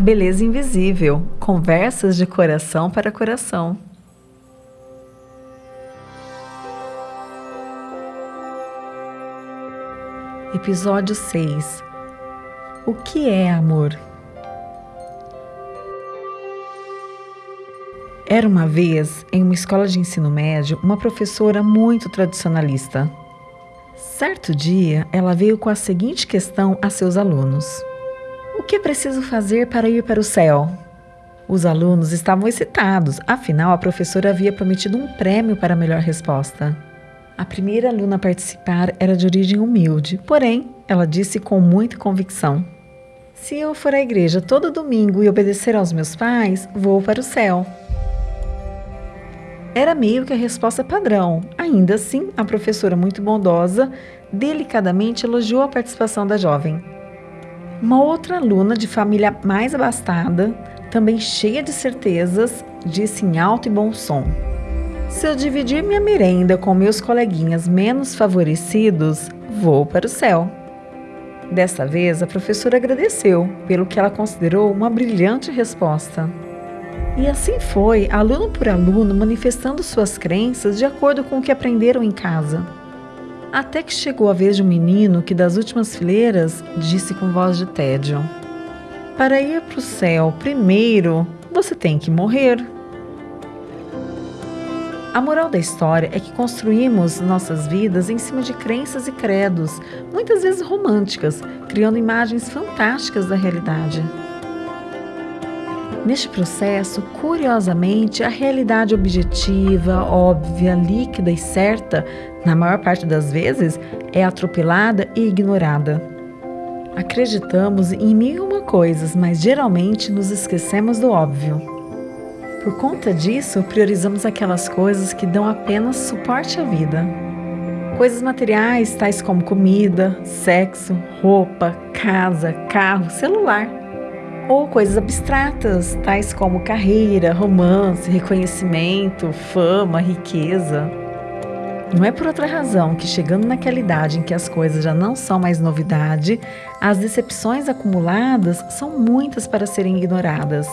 Beleza invisível. Conversas de coração para coração. Episódio 6 O que é amor? Era uma vez, em uma escola de ensino médio, uma professora muito tradicionalista. Certo dia, ela veio com a seguinte questão a seus alunos: O que é preciso fazer para ir para o céu? Os alunos estavam excitados, afinal, a professora havia prometido um prêmio para a melhor resposta. A primeira aluna a participar era de origem humilde, porém, ela disse com muita convicção: Se eu for à igreja todo domingo e obedecer aos meus pais, vou para o céu. Era meio que a resposta padrão. Ainda assim, a professora, muito bondosa, delicadamente elogiou a participação da jovem. Uma outra aluna de família mais abastada, também cheia de certezas, disse em alto e bom som: Se eu dividir minha merenda com meus coleguinhas menos favorecidos, vou para o céu. Dessa vez, a professora agradeceu pelo que ela considerou uma brilhante resposta. E assim foi, aluno por aluno, manifestando suas crenças de acordo com o que aprenderam em casa. Até que chegou a vez de um menino que, das últimas fileiras, disse com voz de tédio: Para ir para o céu, primeiro você tem que morrer. A moral da história é que construímos nossas vidas em cima de crenças e credos, muitas vezes românticas, criando imagens fantásticas da realidade. Neste processo, curiosamente, a realidade objetiva, óbvia, líquida e certa, na maior parte das vezes, é atropelada e ignorada. Acreditamos em mil e uma coisas, mas geralmente nos esquecemos do óbvio. Por conta disso, priorizamos aquelas coisas que dão apenas suporte à vida. Coisas materiais, tais como comida, sexo, roupa, casa, carro, celular ou coisas abstratas, tais como carreira, romance, reconhecimento, fama, riqueza. Não é por outra razão que, chegando naquela idade em que as coisas já não são mais novidade, as decepções acumuladas são muitas para serem ignoradas.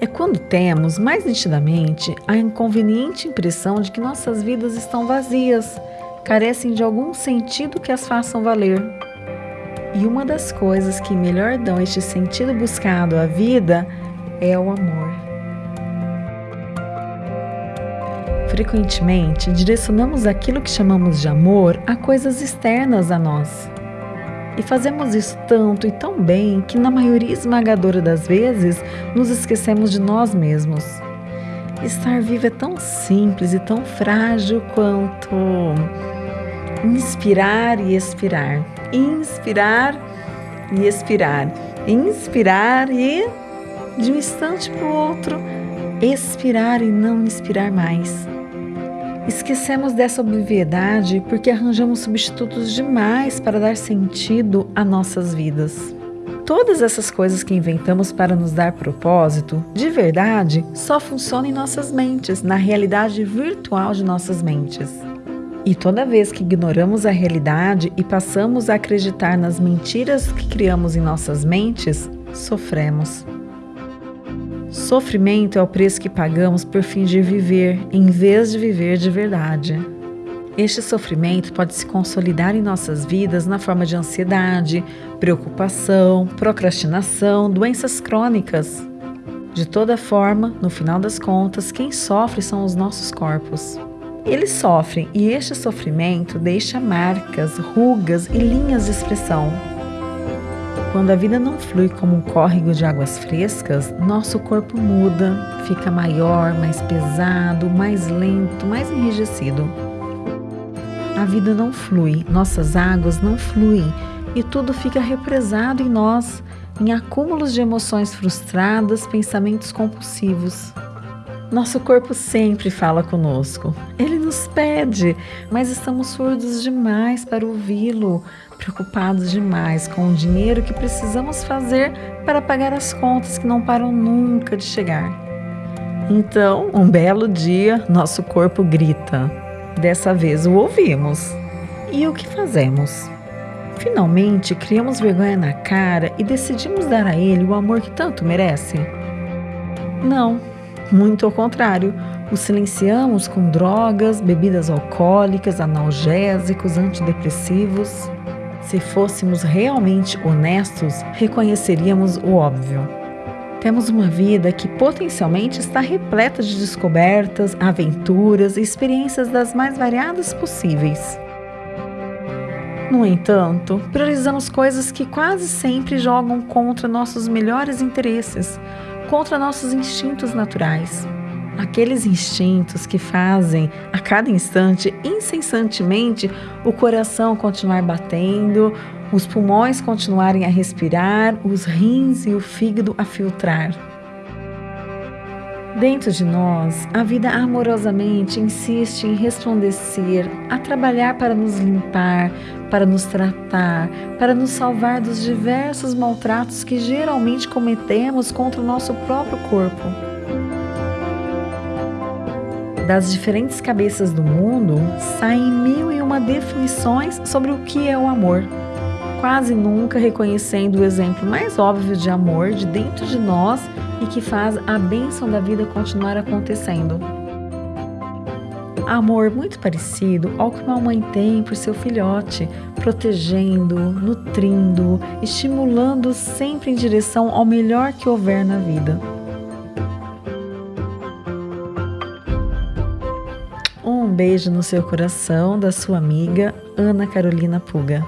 É quando temos, mais nitidamente, a inconveniente impressão de que nossas vidas estão vazias, carecem de algum sentido que as façam valer. E uma das coisas que melhor dão este sentido buscado à vida é o amor. Frequentemente, direcionamos aquilo que chamamos de amor a coisas externas a nós. E fazemos isso tanto e tão bem que, na maioria esmagadora das vezes, nos esquecemos de nós mesmos. Estar vivo é tão simples e tão frágil quanto inspirar e expirar inspirar e expirar, inspirar e de um instante para o outro expirar e não inspirar mais. Esquecemos dessa obviedade porque arranjamos substitutos demais para dar sentido a nossas vidas. Todas essas coisas que inventamos para nos dar propósito, de verdade, só funcionam em nossas mentes, na realidade virtual de nossas mentes. E toda vez que ignoramos a realidade e passamos a acreditar nas mentiras que criamos em nossas mentes, sofremos. Sofrimento é o preço que pagamos por fingir viver em vez de viver de verdade. Este sofrimento pode se consolidar em nossas vidas na forma de ansiedade, preocupação, procrastinação, doenças crônicas. De toda forma, no final das contas, quem sofre são os nossos corpos. Eles sofrem e este sofrimento deixa marcas, rugas e linhas de expressão. Quando a vida não flui como um córrego de águas frescas, nosso corpo muda, fica maior, mais pesado, mais lento, mais enrijecido. A vida não flui, nossas águas não fluem e tudo fica represado em nós, em acúmulos de emoções frustradas, pensamentos compulsivos. Nosso corpo sempre fala conosco. Ele nos pede, mas estamos surdos demais para ouvi-lo, preocupados demais com o dinheiro que precisamos fazer para pagar as contas que não param nunca de chegar. Então, um belo dia, nosso corpo grita. Dessa vez o ouvimos. E o que fazemos? Finalmente, criamos vergonha na cara e decidimos dar a ele o amor que tanto merece? Não, muito ao contrário. O silenciamos com drogas, bebidas alcoólicas, analgésicos, antidepressivos. Se fôssemos realmente honestos, reconheceríamos o óbvio. Temos uma vida que potencialmente está repleta de descobertas, aventuras e experiências das mais variadas possíveis. No entanto, priorizamos coisas que quase sempre jogam contra nossos melhores interesses, contra nossos instintos naturais. Aqueles instintos que fazem a cada instante, incessantemente, o coração continuar batendo, os pulmões continuarem a respirar, os rins e o fígado a filtrar. Dentro de nós, a vida amorosamente insiste em resplandecer, a trabalhar para nos limpar, para nos tratar, para nos salvar dos diversos maltratos que geralmente cometemos contra o nosso próprio corpo. Das diferentes cabeças do mundo saem mil e uma definições sobre o que é o amor quase nunca reconhecendo o exemplo mais óbvio de amor de dentro de nós e que faz a bênção da vida continuar acontecendo. Amor muito parecido ao que uma mãe tem por seu filhote, protegendo, nutrindo, estimulando sempre em direção ao melhor que houver na vida. Um beijo no seu coração da sua amiga Ana Carolina Puga.